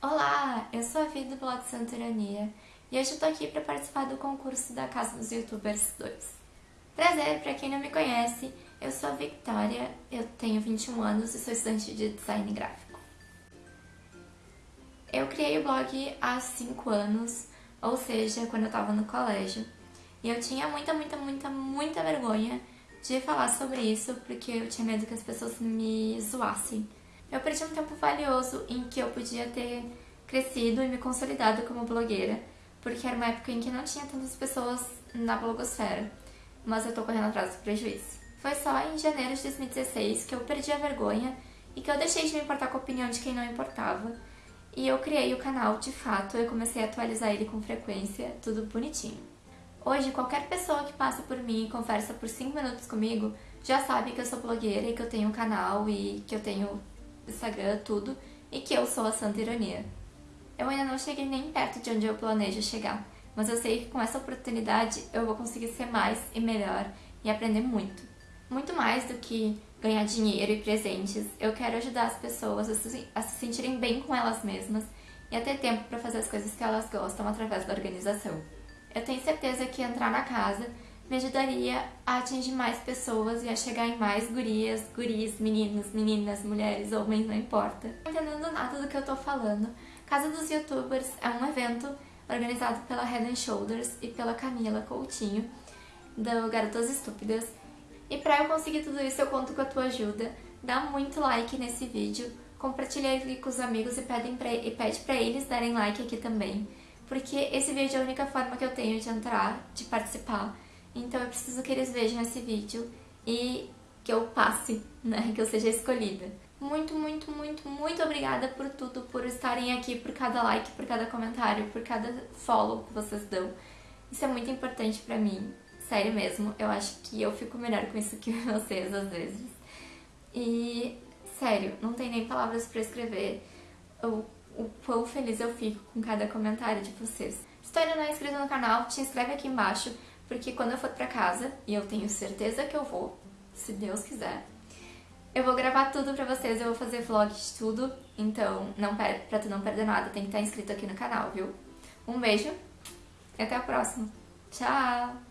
Olá, eu sou a Vi do blog Santa Ironia e hoje eu tô aqui para participar do concurso da Casa dos Youtubers 2. Prazer, para quem não me conhece, eu sou a Victoria, eu tenho 21 anos e sou estudante de design gráfico. Eu criei o blog há 5 anos, ou seja, quando eu tava no colégio, e eu tinha muita, muita, muita, muita vergonha de falar sobre isso porque eu tinha medo que as pessoas me zoassem eu perdi um tempo valioso em que eu podia ter crescido e me consolidado como blogueira, porque era uma época em que não tinha tantas pessoas na blogosfera, mas eu tô correndo atrás do prejuízo. Foi só em janeiro de 2016 que eu perdi a vergonha e que eu deixei de me importar com a opinião de quem não importava, e eu criei o canal de fato, eu comecei a atualizar ele com frequência, tudo bonitinho. Hoje, qualquer pessoa que passa por mim e conversa por 5 minutos comigo já sabe que eu sou blogueira e que eu tenho um canal e que eu tenho Instagram, tudo, e que eu sou a Santa Ironia. Eu ainda não cheguei nem perto de onde eu planejo chegar, mas eu sei que com essa oportunidade eu vou conseguir ser mais e melhor e aprender muito. Muito mais do que ganhar dinheiro e presentes, eu quero ajudar as pessoas a se, sentirem bem com elas mesmas e a ter tempo para fazer as coisas que elas gostam através da organização. Eu tenho certeza que entrar na casa me ajudaria a atingir mais pessoas e a chegar em mais gurias, guris, meninos, meninas, mulheres, homens, não importa. Não entendendo nada do que eu tô falando, Casa dos Youtubers é um evento organizado pela Head Shoulders e pela Camila Coutinho, do Garotas Estúpidas. E pra eu conseguir tudo isso, eu conto com a tua ajuda. Dá muito like nesse vídeo, compartilha ele com os amigos e, pedem pra, e pede pra eles darem like aqui também. Porque esse vídeo é a única forma que eu tenho de entrar, de participar então eu preciso que eles vejam esse vídeo e que eu passe, né? Que eu seja escolhida. Muito, muito, muito, muito obrigada por tudo, por estarem aqui, por cada like, por cada comentário, por cada follow que vocês dão. Isso é muito importante pra mim, sério mesmo. Eu acho que eu fico melhor com isso que vocês às vezes. E, sério, não tem nem palavras pra escrever o, o quão feliz eu fico com cada comentário de vocês. Se tu ainda não é inscrito no canal, te inscreve aqui embaixo porque quando eu for pra casa, e eu tenho certeza que eu vou, se Deus quiser, eu vou gravar tudo pra vocês, eu vou fazer vlog de tudo, então não pra tu não perder nada, tem que estar inscrito aqui no canal, viu? Um beijo e até a próxima. Tchau!